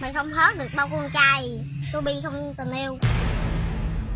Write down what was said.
Mày không hớt được đâu con trai Tôi bi không tình yêu.